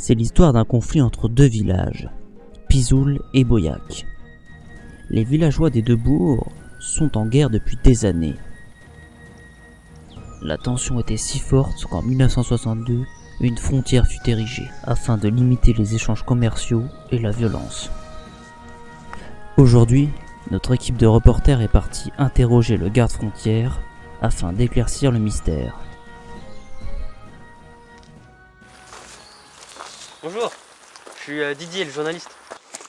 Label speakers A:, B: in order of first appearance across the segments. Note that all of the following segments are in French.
A: C'est l'histoire d'un conflit entre deux villages, Pizoul et Boyac. Les villageois des deux bourgs sont en guerre depuis des années. La tension était si forte qu'en 1962, une frontière fut érigée afin de limiter les échanges commerciaux et la violence. Aujourd'hui, notre équipe de reporters est partie interroger le garde-frontière afin d'éclaircir le mystère.
B: Bonjour, je suis euh, Didier, le journaliste.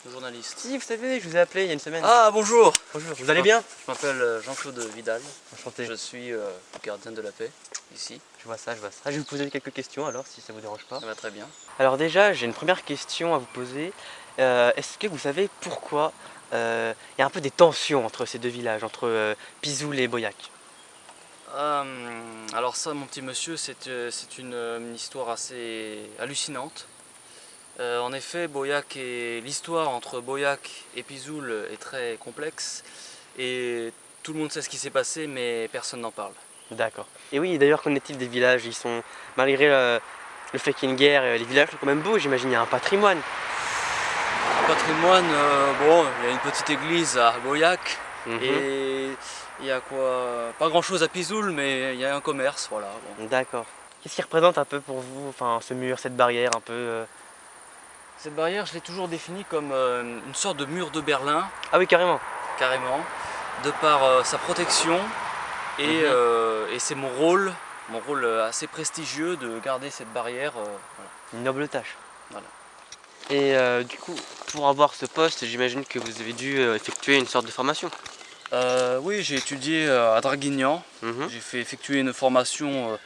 C: Le journaliste.
B: Si, vous savez, je vous ai appelé il y a une semaine.
C: Ah bonjour
B: bonjour, vous allez bien?
C: Je m'appelle euh, Jean-Claude Vidal.
B: Enchanté.
C: Je suis euh, gardien de la paix ici.
B: Je vois ça, je vois ça. Je vais vous poser quelques questions alors, si ça vous dérange pas.
C: Ça va très bien.
B: Alors déjà, j'ai une première question à vous poser. Euh, Est-ce que vous savez pourquoi euh, il y a un peu des tensions entre ces deux villages, entre Pizoul et Boyac?
C: Alors ça mon petit monsieur c'est une histoire assez hallucinante. Euh, en effet Boyac et l'histoire entre Boyac et Pizoul est très complexe et tout le monde sait ce qui s'est passé mais personne n'en parle.
B: D'accord. Et oui, d'ailleurs, qu'en est-il des villages? Ils sont, malgré euh, le fait qu'il y ait une guerre, euh, les villages sont quand même beaux, j'imagine, il y a un patrimoine.
C: Le patrimoine, euh, bon il y a une petite église à Boyac
B: Mhm.
C: et il y a quoi Pas grand chose à Pizoul mais il y a un commerce voilà. bon.
B: D'accord. Qu'est-ce qui représente un peu pour vous, enfin, ce mur, cette barrière un peu euh,
C: Cette barrière, je l'ai toujours définie comme euh, une sorte de mur de Berlin,
B: Ah oui, carrément.
C: carrément, de par euh, sa protection et,
B: Mhm.
C: euh, et c'est mon rôle, mon rôle assez prestigieux de garder cette barrière. euh, voilà.
B: Une noble tâche.
C: Voilà.
B: Et euh, du coup, pour avoir ce poste, j'imagine que vous avez dû effectuer une sorte de formation.
C: Oui, j'ai étudié à Draguignan,
B: Mhm.
C: j'ai fait effectuer une formation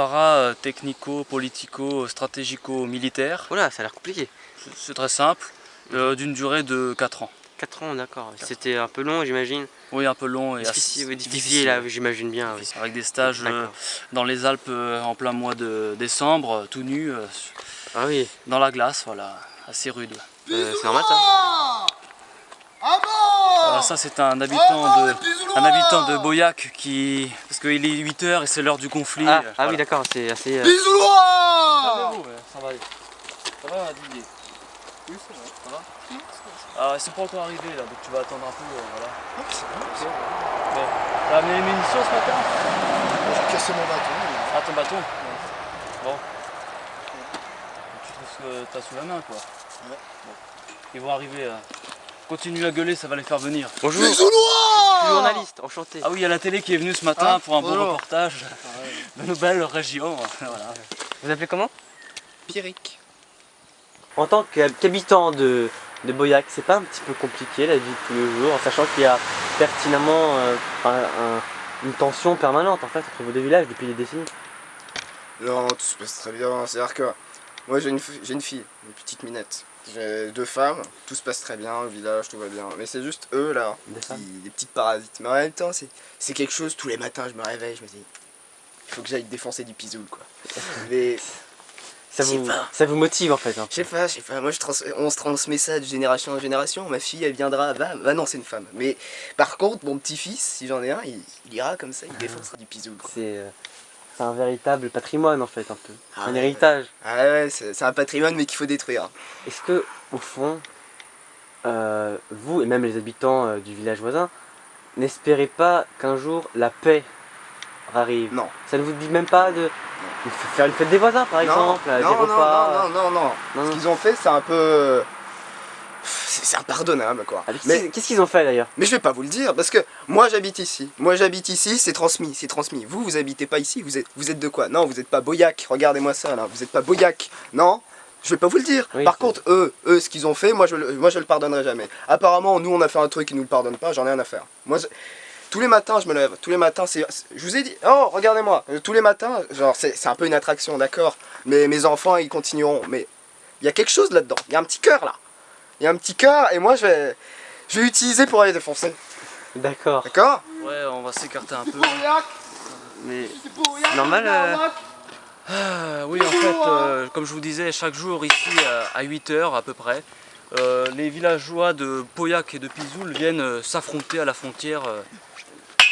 C: para-technico-politico-stratégico-militaire.
B: Voilà, ça a l'air compliqué.
C: C'est- très simple, euh, d'une durée de 4 ans.
B: 4 ans, d'accord. C'était un peu long, j'imagine.
C: Oui, un peu long et
B: Difficile,
C: assez
B: difficile, j'imagine bien. oui.
C: Avec des stages euh, dans les Alpes euh, en plein mois de décembre, euh, tout nu, euh,
B: Ah oui,
C: dans la glace, voilà, assez rude.
B: euh, c'est normal ça.
C: Voilà, ça c'est un habitant de un habitant de Boyac qui parce qu'il est 8h et c'est l'heure du conflit.
B: Ah,
C: euh,
B: ah
C: voilà.
B: oui, d'accord, c'est assez. euh,
C: ouais, ça va aller. Ça va Didier? Oui, ça va. Ça va Ah, ils sont pas encore arrivés là, donc tu vas attendre un peu, euh, voilà. Ok. Bon, t'as amené les munitions ce matin?
D: J'ai cassé mon bâton.
C: Ah, ton bâton? Bon. Tu trouves ce que t'as sous la main, quoi
D: Ouais.
C: Bon. Ils vont arriver. là. Continue à gueuler, ça va les faire venir.
B: Bonjour, je suis journaliste, enchanté.
C: Ah oui, il y a la télé qui est venue ce matin
D: Ah,
C: pour un beau
D: bonjour.
C: reportage de nos belles régions. Voilà.
B: Vous appelez comment
D: Pierrick.
B: En tant qu'hab- qu'habitant de, de Boyac, c'est pas un petit peu compliqué la vie de tous les jours, en sachant qu'il y a pertinemment euh, un- un- une tension permanente en fait entre vos deux villages depuis des décennies
D: Non, tout se passe très bien. C'est-à-dire que moi j'ai une, une fille, une petite minette. J'ai deux femmes, tout se passe très bien au village, tout va bien. Mais c'est juste eux là,
B: Des
D: qui- des petites parasites. Mais en même temps, c'est c'est quelque chose, tous les matins je me réveille, je me dis, il faut que j'aille défoncer du pisoul quoi. Mais
B: ça vous,
D: pas.
B: ça vous motive en fait hein.
D: je sais pas, je sais pas, moi je trans- on se transmet ça de génération en génération. Ma fille elle viendra, va, va non, c'est une femme. Mais par contre, mon petit-fils, si j'en ai un, il, il ira comme ça, il défoncera du pisoul quoi.
B: C'est euh, c'est un véritable patrimoine en fait un peu,
D: Ah
B: un
D: ouais,
B: héritage.
D: Ah ouais, c'est un patrimoine mais qu'il faut détruire.
B: Est-ce que au fond, euh, vous et même les habitants euh, du village voisin, n'espérez pas qu'un jour la paix arrive?
D: Non.
B: Ça ne vous dit même pas de faire une fête des voisins par exemple,
D: non,
B: des
D: non,
B: repas
D: non, non, non, non.
B: Non,
D: Ce
B: non.
D: qu'ils ont fait, c'est un peu. C'est impardonnable quoi.
B: Ah, mais Qu'est-ce qu'ils ont fait d'ailleurs?
D: Mais je vais pas vous le dire parce que moi j'habite ici. Moi j'habite ici, c'est transmis, c'est transmis. Vous, vous habitez pas ici, vous êtes, vous êtes de quoi? Non, vous êtes pas Boyac, regardez-moi ça là, vous êtes pas Boyac. Non? Je vais pas vous le dire.
B: Oui,
D: Par contre, eux, eux, ce qu'ils ont fait, moi je, le- moi je le pardonnerai jamais. Apparemment, nous on a fait un truc, ils nous le pardonnent pas, j'en ai rien à faire. Moi, je- tous les matins, je me lève. Tous les matins, c'est. Je vous ai dit. Oh, regardez-moi. euh, Tous les matins, genre, c'est un peu une attraction, d'accord? Mais mes enfants, ils continueront. Mais il y a quelque chose là-dedans. Il y a un petit cœur là. Il y a un petit cœur, et moi, je vais. Je vais l'utiliser pour aller défoncer.
B: D'accord.
D: D'accord
C: Ouais, on va s'écarter un peu.
B: Mais c'est normal. euh,
C: Ah, oui, en fait, euh, comme je vous disais, chaque jour ici à 8h à peu près, euh, les villageois de Pauillac et de Pizoul viennent euh, s'affronter à la frontière. euh,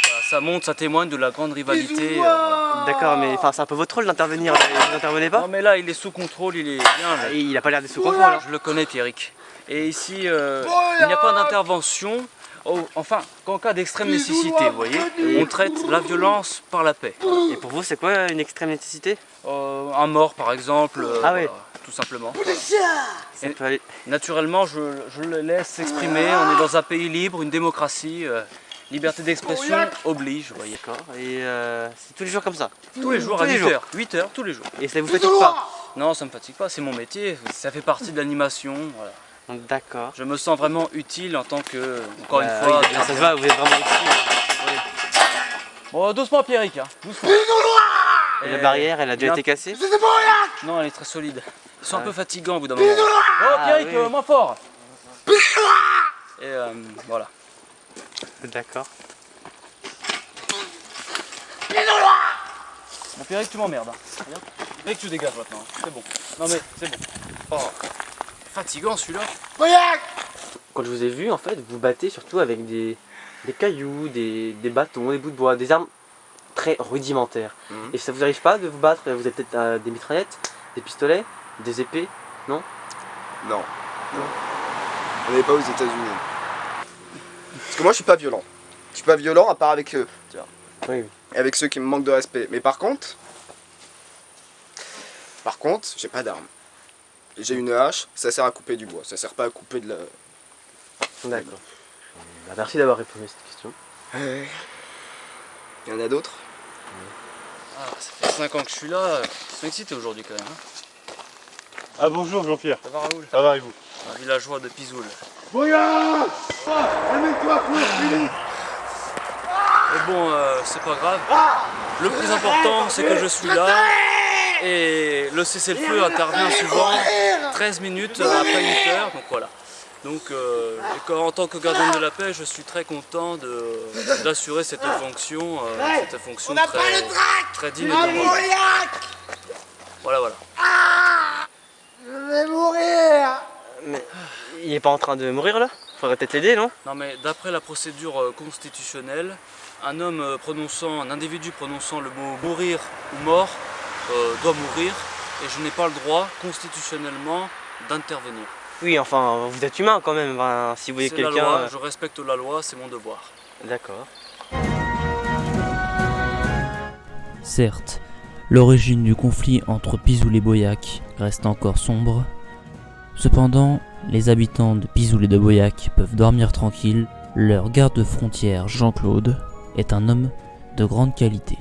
C: voilà, ça montre, ça témoigne de la grande rivalité. euh, voilà.
B: D'accord, mais enfin, c'est un peu votre rôle d'intervenir. Vous n'intervenez pas?
C: Non mais là il est sous contrôle, il est bien. là.
B: Et Il a pas l'air d'être sous contrôle. hein.
C: Je le connais Pierrick. Et ici, euh, il n'y a pas d'intervention. Oh, enfin, qu'en cas d'extrême nécessité, vous voyez, on traite la violence par la paix.
B: Et pour vous, c'est quoi une extrême nécessité?
C: Euh, un mort par exemple, euh,
B: Ah
C: voilà, tout simplement.
B: Aller-
C: Naturellement, je, je le laisse s'exprimer. On est dans un pays libre, une démocratie. euh, liberté d'expression oblige, vous voyez.
B: D'accord. Et euh, c'est tous les jours comme ça?
C: Tous les jours
B: Tous
C: à
B: les
C: 8
B: jours.
C: heures. 8 heures, tous les jours.
B: Et ça vous fatigue pas?
C: Non, ça me fatigue pas, c'est mon métier. Ça fait partie de l'animation. voilà.
B: D'accord.
C: Je me sens vraiment utile en tant que, encore une
B: Euh,
C: fois,
B: oui, ça se voit, vous êtes vraiment ici.
C: Bon, doucement Pierrick, hein. doucement.
B: Et la barrière, elle a déjà été cassée
C: Non, elle est très solide. Ils sont
B: Ah
C: un peu
B: ouais.
C: fatigants au bout d'un moment. Oh
B: Ah,
C: Pierrick,
B: oui,
C: euh,
B: oui.
C: moins fort Et euh, voilà.
B: D'accord.
C: Bon Pierrick, tu m'emmerdes. Hein. Regarde. Pierrick, tu dégages maintenant. hein. C'est bon. Non mais, c'est bon. Oh. Fatigant celui-là.
B: Quand je vous ai vu, en fait, vous battez surtout avec des, des cailloux, des, des bâtons, des bouts de bois, des armes très rudimentaires.
D: Mhm.
B: Et ça vous arrive pas de vous battre Vous avez peut-être euh, des mitraillettes, des pistolets, des épées
D: Non? Non. On n'est pas aux États-Unis. Parce que moi, je suis pas violent. Je suis pas violent à part avec eux. tu vois.
B: Oui.
D: Et avec ceux qui me manquent de respect. Mais par contre. Par contre, j'ai pas d'arme. J'ai une hache, ça sert à couper du bois. Ça sert pas à couper de la.
B: D'accord. Bah, merci d'avoir répondu à cette question.
D: Il y en a d'autres?
C: Ah, ça fait 5 ans que je suis là. Je suis excité aujourd'hui quand même. hein.
E: Ah bonjour Jean-Pierre,
C: Ça va Raoul?
E: Ça va et vous?
C: Un villageois de Pizoul.
E: Regarde Amène-toi pour Philippe
C: Mais bon, euh, c'est pas grave. Le plus important, c'est que je suis là. Et le cessez-le-feu intervient souvent 13 minutes après 8 heures. Donc voilà. Donc, euh, en tant que gardien de la paix, je suis très content de- d'assurer cette fonction, euh, cette fonction très, très digne de moi. Voilà, voilà.
B: Mais il est pas en train de mourir là? Faudrait peut-être l'aider, non?
C: Non mais d'après la procédure euh, constitutionnelle, un homme euh, prononçant, un individu prononçant le mot mourir ou mort euh, doit mourir et je n'ai pas le droit constitutionnellement d'intervenir.
B: Oui, enfin, vous êtes humain quand même. si vous voyez quelqu'un. euh,
C: je respecte la loi, c'est mon devoir.
B: D'accord.
A: Certes, l'origine du conflit entre Pizoul et Boyac reste encore sombre. Cependant, les habitants de Pizoul et de Boyac peuvent dormir tranquilles. Leur garde-frontière Jean-Claude est un homme de grande qualité.